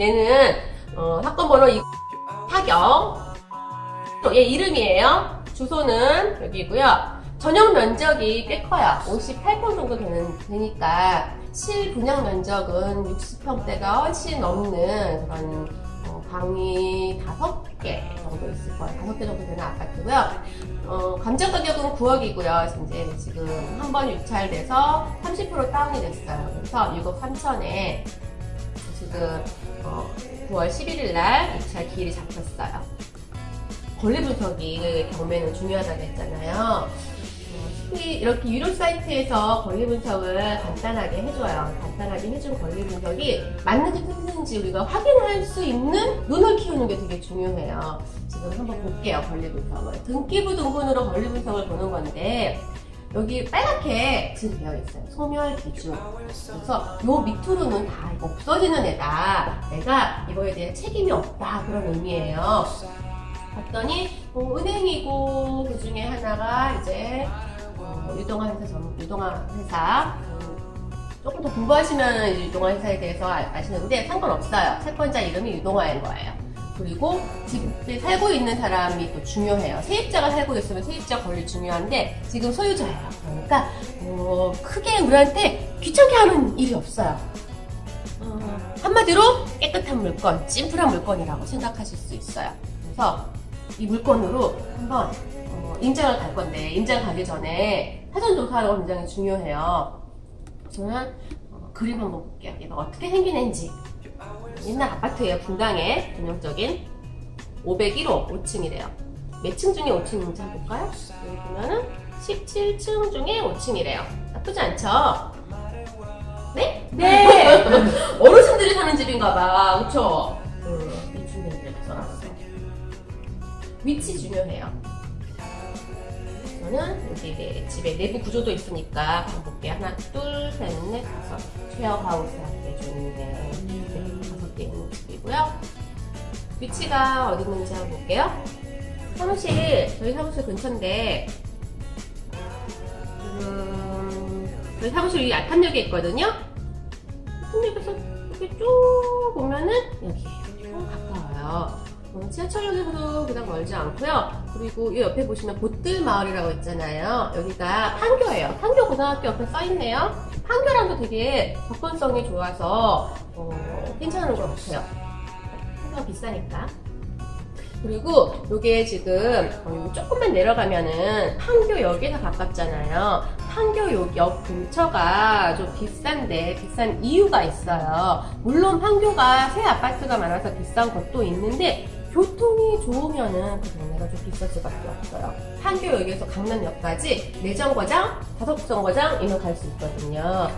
얘는 어, 사건 번호 이 타경 얘 이름이에요. 주소는 여기고요. 전용 면적이 꽤 커요. 58평 정도 되는, 되니까 실분양 면적은 60평대가 훨씬 넘는 그런 어, 방이 5개 정도 있을 거예요. 5개 정도 되는 아파트고요. 어, 감정 가격은 9억이고요. 이제 지금 한 번 유찰돼서 30% 다운이 됐어요. 그래서 6억 3천에 지금 어, 9월 11일 날 유찰 기일이 잡혔어요. 권리 분석이 경매는 중요하다고 했잖아요. 어, 이렇게 유료 사이트에서 권리 분석을 간단하게 해줘요. 간단하게 해준 권리 분석이 맞는지 틀린지 우리가 확인할 수 있는 눈을 키우는 게 되게 중요해요. 지금 한번 볼게요. 권리 분석을. 등기부 등본으로 권리 분석을 보는 건데 여기 빨갛게 지금 되어 있어요. 소멸 기준. 그래서 요 밑으로는 다 없어지는 애다. 내가 이거에 대해 책임이 없다. 그런 의미예요. 봤더니 어, 은행이고 그 중에 하나가 이제 어, 유동화 회사 전 유동화 회사 음, 조금 더 공부하시면 유동화 회사에 대해서 아, 시는데 상관없어요. 채권자 이름이 유동화인 거예요. 그리고 집에 살고 있는 사람이 또 중요해요. 세입자가 살고 있으면 세입자 권리 중요한데 지금 소유자예요. 그러니까 어, 크게 우리한테 귀찮게 하는 일이 없어요. 어, 한마디로 깨끗한 물건, 심플한 물건이라고 생각하실 수 있어요. 그래서 이 물건으로 한번 어, 임장을 갈 건데 임장 가기 전에 사전 조사가 굉장히 중요해요. 저는 어, 그림 한번 볼게요. 얘가 어떻게 생기는지 옛날 아파트예요. 분당에 전형적인 501호 5층이래요. 몇 층 중에 5층인지 한번 볼까요? 여기 보면은 17층 중에 5층이래요. 나쁘지 않죠? 네? 네! 어르신들이 사는 집인가봐. 그쵸? 음, 이 중에 써놨어. 위치 중요해요. 저는 여기 내 집에 내부 구조도 있으니까 볼게요. 하나, 둘, 셋, 넷, 다섯. 쉐어하우스 한개 좋은데 네, 다섯 개 있는 집이고요. 위치가 어디 있는지 한번 볼게요. 사무실, 저희 사무실 근처인데 지금 저희 사무실 이 알판역에 있거든요. 알판역에서 이렇게 쭉 보면은 여기 좀 가까워요. 어, 지하철역에서도 그닥 멀지 않고요. 그리고 이 옆에 보시면 보뜰마을이라고 있잖아요. 여기가 판교예요. 판교 고등학교 옆에 써있네요. 판교랑도 되게 접근성이 좋아서 어, 괜찮은 것 같아요. 판교가 비싸니까. 그리고 이게 지금 어, 조금만 내려가면은 판교역에서 가깝잖아요. 판교역 근처가 좀 비싼데 비싼 이유가 있어요. 물론 판교가 새 아파트가 많아서 비싼 것도 있는데 교통이 좋으면은 그 동네가 좀 비쌀 수밖에 없어요. 판교역에서 강남역까지 내정거장, 다섯정거장 이면 갈 수 있거든요.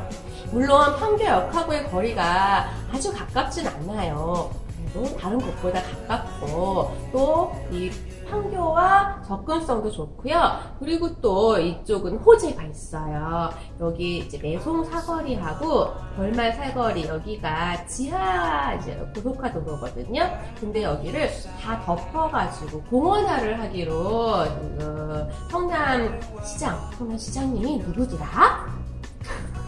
물론 판교역하고의 거리가 아주 가깝진 않아요. 그래도 다른 곳보다 가깝고 또 이 판교와 접근성도 좋고요. 그리고 또 이쪽은 호재가 있어요. 여기 이제 매송 사거리하고 벌말 사거리 여기가 지하 이제 고속화 도로거든요. 근데 여기를 다 덮어가지고 공원화를 하기로 그 성남 시장, 성남 시장님이 누구더라?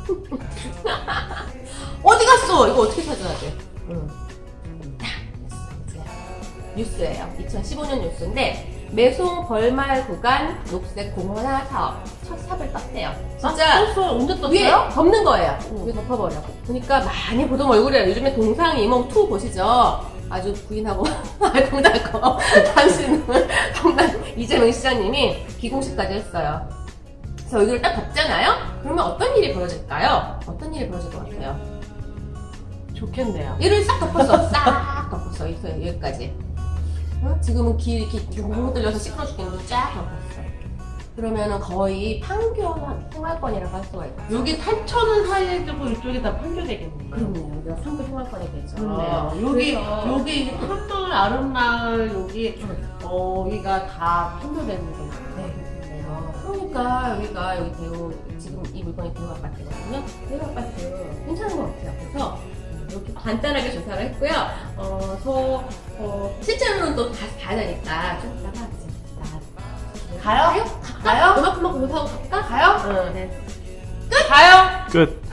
어디 갔어? 이거 어떻게 찾아야 돼? 응. 뉴스예요. 2015년 뉴스인데 매송 벌말 구간 녹색 공원화 사업 첫 삽을 떴대요. 진짜 아, 떴어요? 언제 떴어요? 위에 덮는 거예요. 응. 위에 덮어버려. 그러니까 많이 보던 얼굴이에요. 요즘에 동상 이몽 2 보시죠? 아주 부인하고 알콩달콩 당신은 성남 이재명 시장님이 기공식까지 했어요. 그래서 여기를 딱 덮잖아요? 그러면 어떤 일이 벌어질까요? 어떤 일이 벌어질 것 같아요? 좋겠네요. 얘를 싹 덮었어. 싹. 여기까지. 어? 지금은 길 이렇게 못 들려서 시끄러 죽겠는데 쫙 덮었어. 그러면은 거의 판교 생활권이라고 할 수가 있죠. 여기 산천은 사이즈고 이쪽이 다 판교되겠네요. 그렇네요. 여기가 판교 생활권이 되죠. 그렇네요. 여기 그래서- 여기 한돌 아름마을 여기 어 여기가 다 판교되는 거예요. 네. 그러니까 여기가 여기 대우 지금 이 물건이 대우 아파트거든요. 대우 아파트 괜찮은 것 같아요. 그래서 이렇게 간단하게 조사를 했고요. 어, 저 어, 실제로는 또 다시 봐야 되니까 좀 이따가 이제 나 가요? 갈까요? 가요? 그만큼만 공사하고 갈까? 가요? 응, 네. 가요? 끝.